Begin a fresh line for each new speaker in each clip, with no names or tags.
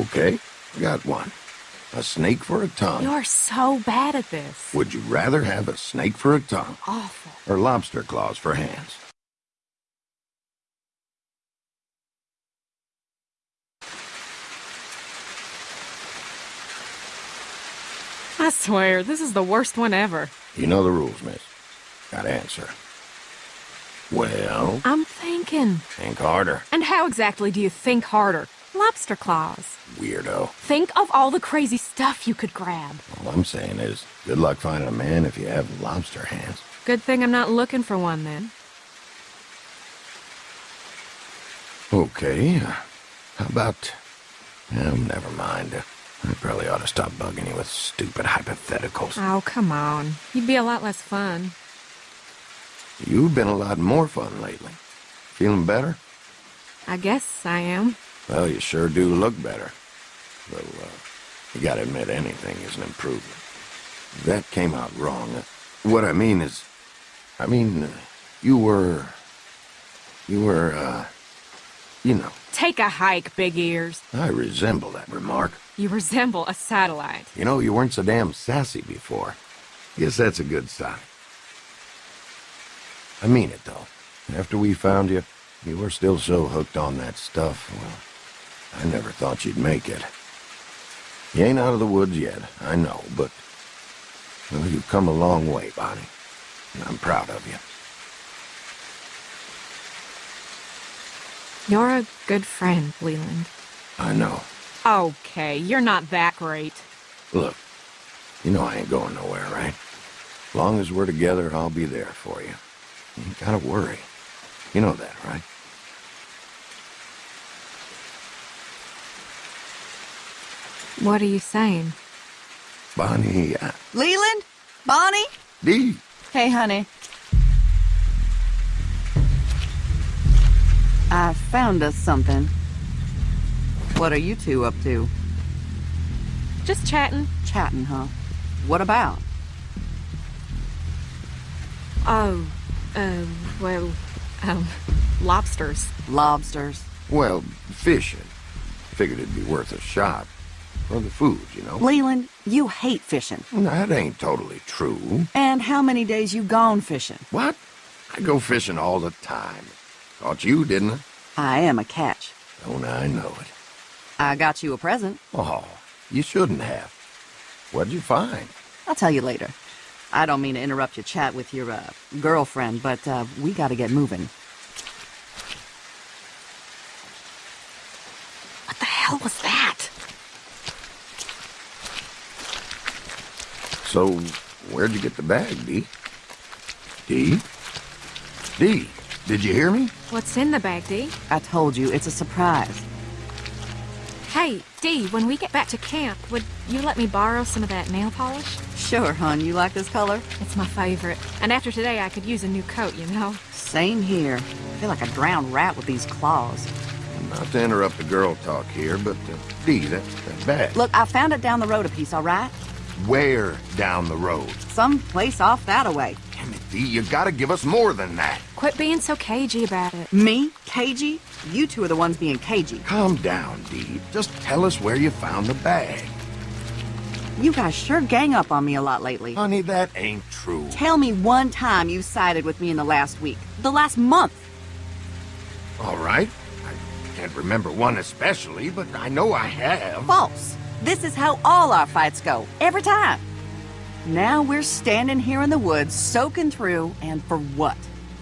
Okay, got one. A snake for a tongue.
You're so bad at this.
Would you rather have a snake for a tongue
Awful.
or lobster claws for hands?
I swear, this is the worst one ever.
You know the rules, miss. Got to answer. Well,
I'm thinking.
think harder,
And how exactly do you think harder? Lobster claws.
weirdo.
Think of all the crazy stuff you could grab.
All I'm saying is, good luck finding a man if you have lobster hands.
Good thing I'm not looking for one then.
Okay, how about... Oh, never mind. I probably ought to stop bugging you with stupid hypotheticals.
Oh, come on. You'd be a lot less fun.
You've been a lot more fun lately. Feeling better?
I guess I am.
Well, you sure do look better. Though, uh, you gotta admit anything is an improvement. That came out wrong. Uh, What I mean is... I mean, uh, you were... You were, uh... You know,
Take a hike, big ears.
I resemble that remark.
You resemble a satellite.
You know, you weren't so damn sassy before. Guess that's a good sign. I mean it, though. After we found you, you were still so hooked on that stuff, well, I never thought you'd make it. You ain't out of the woods yet, I know, but... Well, you've come a long way, Bonnie. And I'm proud of you.
You're a good friend, Leland.
I know.
Okay, you're not that great.
Look, you know I ain't going nowhere, right? Long as we're together, I'll be there for you. You ain't gotta worry. You know that, right?
What are you saying?
Bonnie, uh,
Leland? Bonnie?
Dee,
Hey, honey. I found us something. What are you two up to?
Just chatting.
Chatting, huh? What about?
Oh, uh, well, um, lobsters.
Lobsters.
well, fishing. Figured it'd be worth a shot. For the food, you know?
Leland, you hate fishing.
That ain't totally true.
And how many days you gone fishing?
What? I go fishing all the time. Caught you, didn't I?
I am a catch.
Don't I know it?
I got you a present.
Oh, you shouldn't have. What'd you find?
I'll tell you later. I don't mean to interrupt your chat with your, uh, girlfriend, but, uh, we gotta get moving.
What the hell was that?
So, where'd you get the bag, Dee? Dee? Dee, did you hear me?
What's in the bag, Dee?
I told you, it's a surprise.
Hey, Dee, when we get back to camp, would you let me borrow some of that nail polish?
Sure, hon, you like this color?
It's my favorite. And after today, I could use a new coat, you know?
Same here. I feel like a drowned rat with these claws.
Not to interrupt the girl talk here, but, uh, Dee, that, that bag.
Look, I found it down the road a piece, all right?
Where down the road?
Some place off that way.
Damn it, Dee, you gotta give us more than that.
Quit being so cagey about it.
Me? Cagey? You two are the ones being cagey.
Calm down, Dee. Just tell us where you found the bag.
You guys sure gang up on me a lot lately.
Honey, that ain't true.
Tell me one time you sided with me in the last week. The last month.
All right. I can't remember one especially, but I know I have.
False. This is how all our fights go. Every time. Now we're standing here in the woods, soaking through, and for what?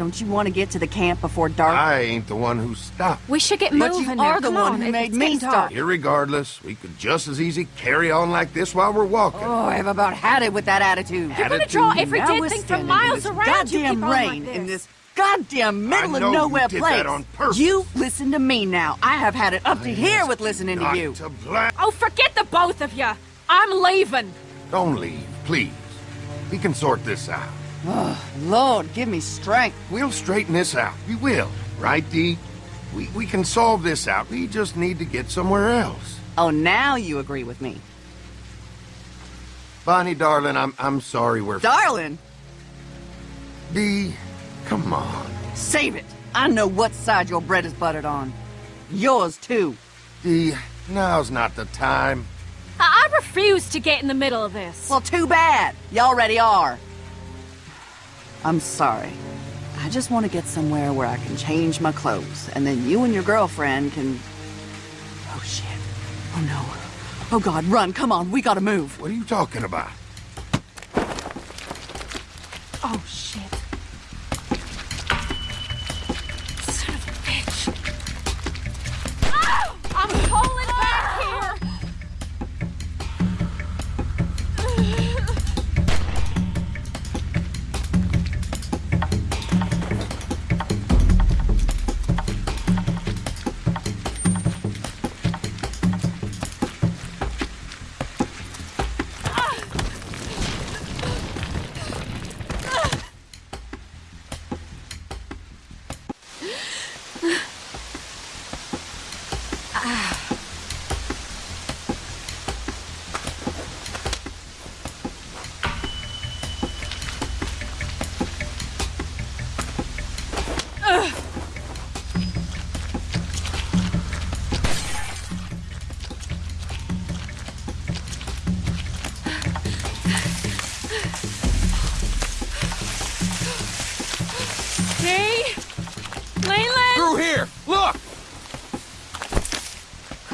Don't you want to get to the camp before dark?
I ain't the one who stopped.
We should get
But
moving
you
now.
are the
Come
one
on,
who made me
stop.
start.
Irregardless, we could just as easy carry on like this while we're walking.
Oh, I've about had it with that attitude.
You're gonna draw every
Now
dead thing from miles around. You
Goddamn
keep on like
rain in
this.
this goddamn middle
I
of
know you
nowhere
did
place.
that on purpose.
You listen to me now. I have had it up to here with listening to
Not
you.
to bla-
Oh, forget the both of you. I'm leaving.
Don't leave, please. We can sort this out.
Ah, Lord, give me strength.
We'll straighten this out. We will. Right, Dee? We, we can solve this out. We just need to get somewhere else.
Oh, now you agree with me.
Bonnie, darling, I'm, I'm sorry we're...
Darling,
Dee, come on.
save it. I know what side your bread is buttered on. Yours, too.
Dee, Now's not the time.
I, I refuse to get in the middle of this.
Well, too bad. You already are. I'm sorry. I just want to get somewhere where I can change my clothes, and then you and your girlfriend can... Oh, shit. Oh, no. Oh, God, run. Come on, we gotta move.
What are you talking about?
oh, shit.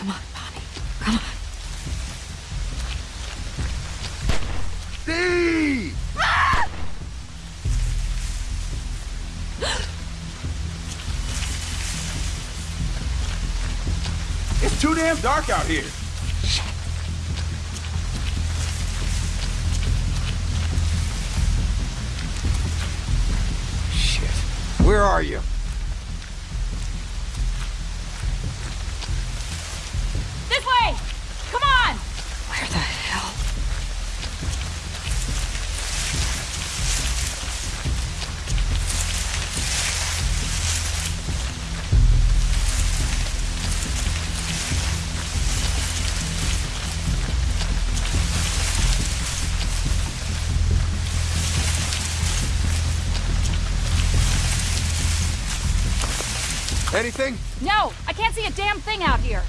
Come on, Bonnie. Come on.
Dee!
It's too damn dark out here.
Shit. Where are you?
Anything?
No, I can't see a damn thing out here.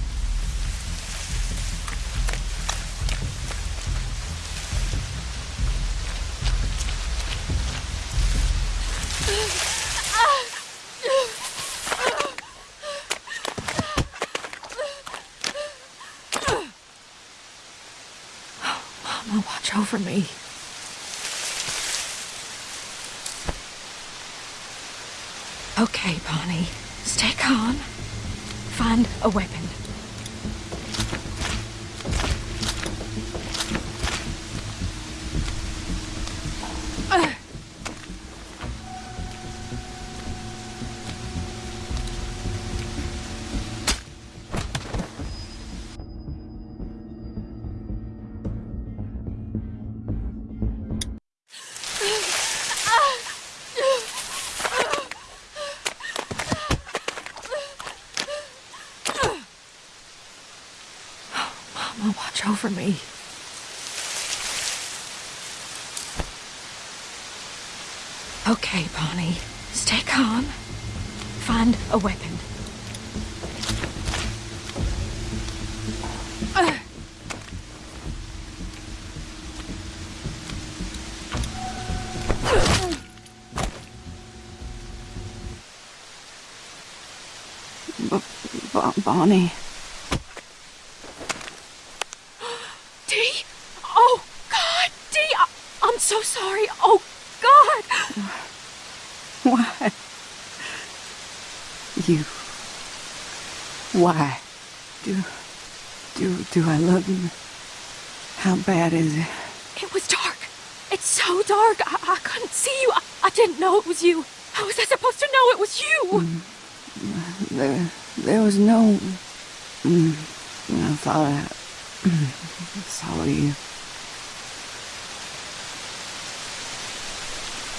Mama, watch over me. Okay, Bonnie. Stay calm. Find a weapon. Okay, Bonnie. Stay calm. Find a weapon.
Bo- Bonnie.
Dee! Oh, God! Dee! I- I'm so sorry. Oh, God!
Why? You. Why? Do. Do. Do I love you? How bad is it?
It was dark. It's so dark. I, I couldn't see you. I, I didn't know it was you. How was I supposed to know it was you?
There. There was no. Mm, I thought I. mm, saw you.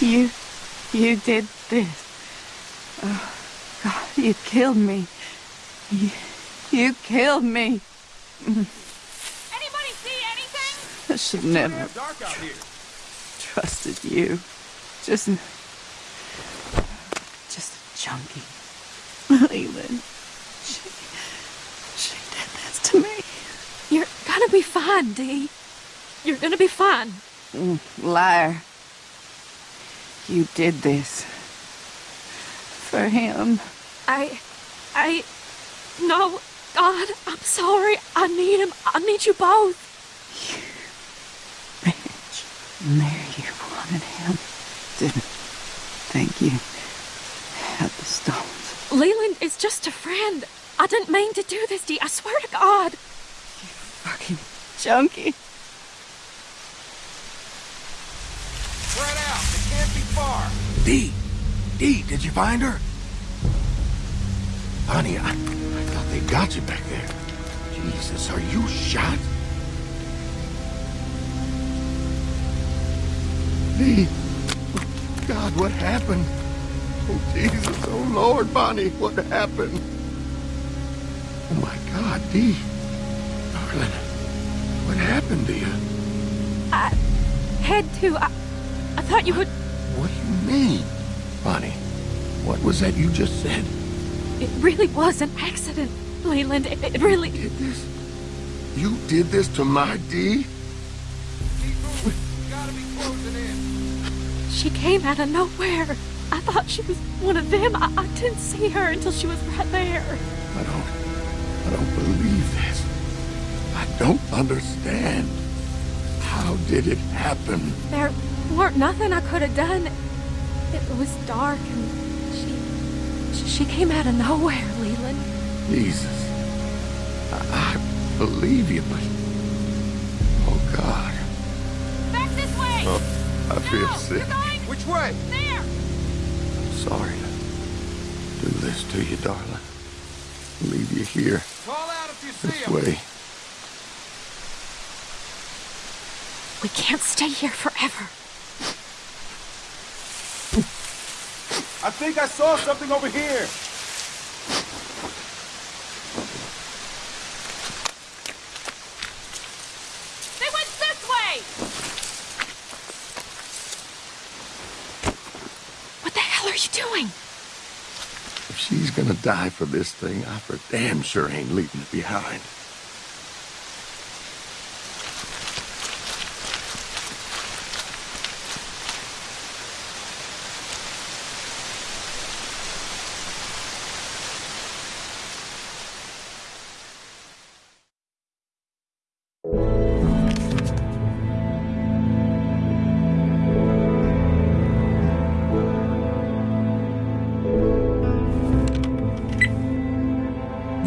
You. You did this. Oh, God, you killed me. You. You killed me.
Anybody see anything?
I should
Too
never
damn dark out here.
trusted you. Just. Just a junkie. Leland. She. She did this to me.
You're gonna be fine, Dee. You're gonna be fine.
Mm, liar. You did this. For him.
I... I... No, God, I'm sorry. I need him. I need you both.
You Bitch. And there you wanted him. Didn't think you had the stones.
Leland is just a friend. I didn't mean to do this, Dee. I swear to God.
You fucking junkie.
Spread out. It can't be far.
Dee! Dee, did you find her? Honey, I, I thought they got you back there. Jesus, are you shot? Dee! God, what happened? Oh, Jesus, oh, Lord, Bonnie, what happened? Oh, my God, Dee. Darling, what happened to you?
I had to. I, I thought you would.
What do you mean? Bonnie, what was that you just said?
It really was an accident, Leland. It, it really.
did this? You did this to my Dee?
Keep moving. We gotta be closing in.
She came out of nowhere. I thought she was one of them. I, I didn't see her until she was right there.
I don't... I don't believe this. I don't understand. How did it happen?
There weren't nothing I could have done. It was dark and she. She came out of nowhere, Leland.
Jesus. I, I believe you, but... Oh, God.
Back this way!
Oh, I feel sick.
going
Which way?
there!
I'm sorry to do this to you, darling. Leave you here,
Call out if you see
this
him.
way.
We can't stay here forever.
I think I saw something over here.
They went this way! What the hell are you doing?
If she's gonna die for this thing, I for damn sure ain't leaving it behind.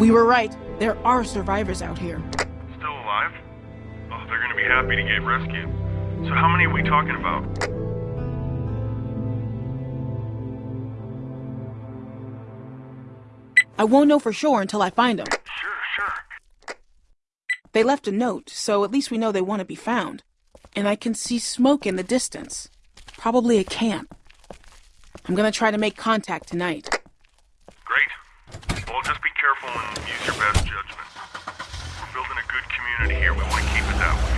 We were right. There are survivors out here.
Still alive? Oh, they're gonna be happy to get rescued. So how many are we talking about?
I won't know for sure until I find them.
Sure, sure.
They left a note, so at least we know they want to be found. And I can see smoke in the distance. Probably a camp. I'm gonna try to make contact tonight.
Well, just be careful and use your best judgment. We're building a good community here. We want to keep it that way.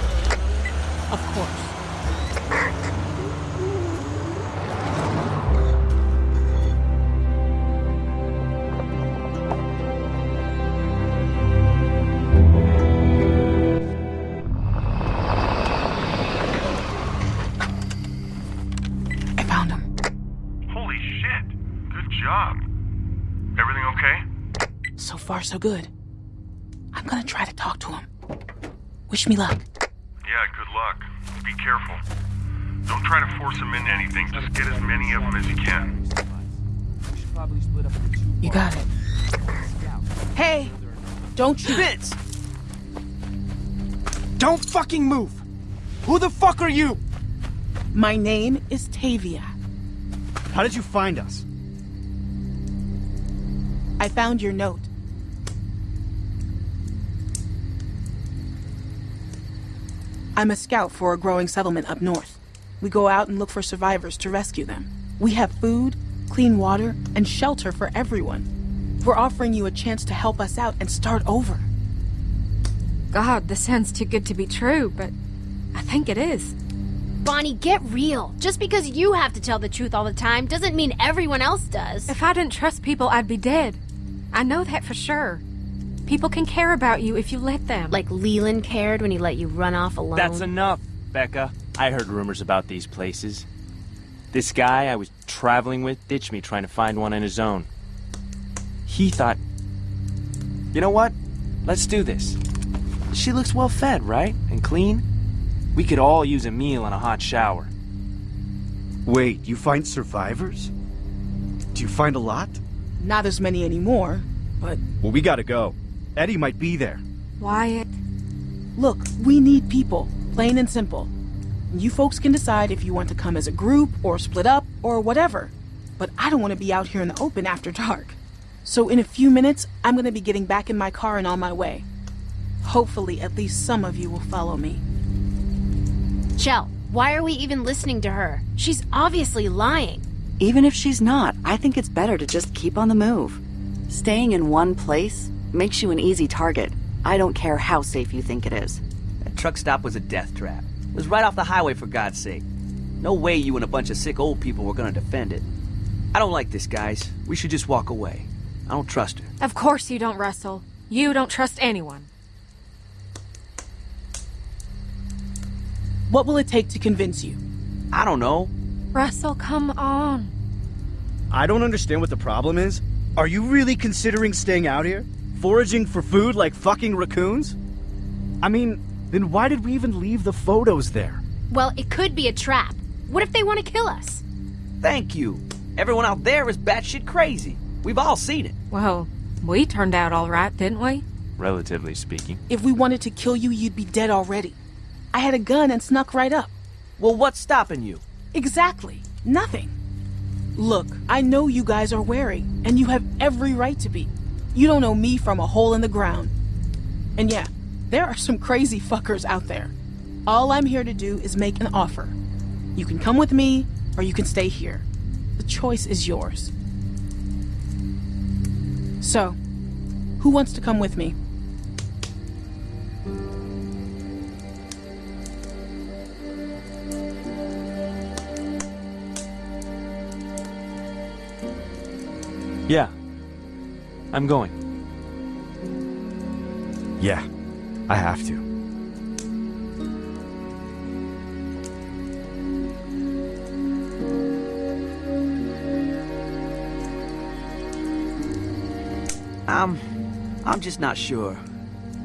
Of course. So good. I'm gonna try to talk to him. Wish me luck.
Yeah, good luck. Be careful. Don't try to force them into anything. Just get as many of them as you can.
You got it. Hey! Don't you
Vince! Don't fucking move! Who the fuck are you?
My name is Tavia.
How did you find us?
I found your note. I'm a scout for a growing settlement up north. We go out and look for survivors to rescue them. We have food, clean water, and shelter for everyone. We're offering you a chance to help us out and start over.
God, this sounds too good to be true, but I think it is.
Bonnie, get real. Just because you have to tell the truth all the time doesn't mean everyone else does.
If I didn't trust people, I'd be dead. I know that for sure. People can care about you if you let them.
Like Leland cared when he let you run off alone.
That's enough, Becca. I heard rumors about these places. This guy I was traveling with ditched me trying to find one on his own. He thought, you know what? Let's do this. She looks well fed, right? And clean? We could all use a meal and a hot shower.
Wait, you find survivors? Do you find a lot?
Not as many anymore, but
Well, we gotta go. Eddie might be there.
Wyatt.
look, we need people, plain and simple. You folks can decide if you want to come as a group or split up or whatever. But I don't want to be out here in the open after dark. So in a few minutes, I'm going to be getting back in my car and on my way. Hopefully, at least some of you will follow me.
Shel, why are we even listening to her? She's obviously lying.
Even if she's not, I think it's better to just keep on the move. Staying in one place makes you an easy target. I don't care how safe you think it is.
That truck stop was a death trap. It was right off the highway, for God's sake. No way you and a bunch of sick old people were gonna defend it. I don't like this, guys. We should just walk away. I don't trust her.
Of course you don't, Russell. You don't trust anyone.
What will it take to convince you?
I don't know.
Russell, come on.
I don't understand what the problem is. Are you really considering staying out here? Foraging for food like fucking raccoons? I mean, then why did we even leave the photos there?
Well, it could be a trap. What if they want to kill us?
Thank you. Everyone out there is batshit crazy. We've all seen it.
Well, we turned out all right, didn't we?
Relatively speaking.
If we wanted to kill you, you'd be dead already. I had a gun and snuck right up.
Well, what's stopping you?
Exactly. Nothing. Look, I know you guys are wary, and you have every right to be. You don't know me from a hole in the ground. And yeah, there are some crazy fuckers out there. All I'm here to do is make an offer. You can come with me, or you can stay here. The choice is yours. So, who wants to come with me?
Yeah. I'm going.
Yeah, I have to.
I'm... I'm just not sure.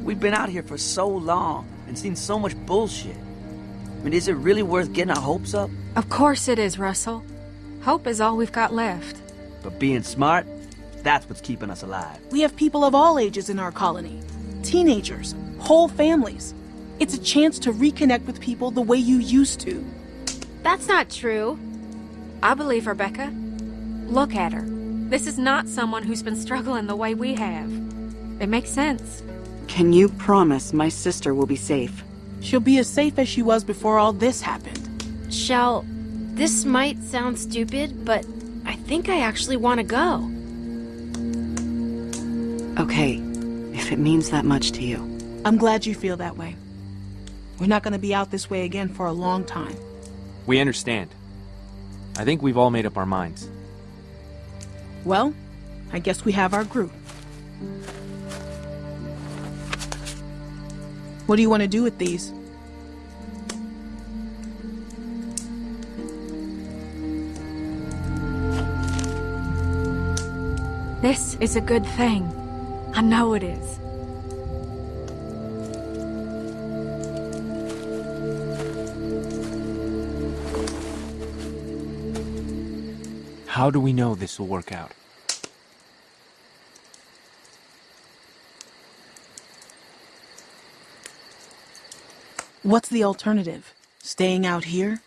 We've been out here for so long and seen so much bullshit. I mean, is it really worth getting our hopes up?
Of course it is, Russell. Hope is all we've got left.
But being smart, that's what's keeping us alive.
We have people of all ages in our colony teenagers, whole families. It's a chance to reconnect with people the way you used to.
That's not true.
I believe her, Becca. Look at her. This is not someone who's been struggling the way we have. It makes sense.
Can you promise my sister will be safe?
She'll be as safe as she was before all this happened.
Shel, this might sound stupid, but I think I actually want to go.
Okay, if it means that much to you.
I'm glad you feel that way. We're not going to be out this way again for a long time.
We understand. I think we've all made up our minds.
Well, I guess we have our group. What do you want to do with these?
This is a good thing. I know it is.
How do we know this will work out?
What's the alternative? Staying out here?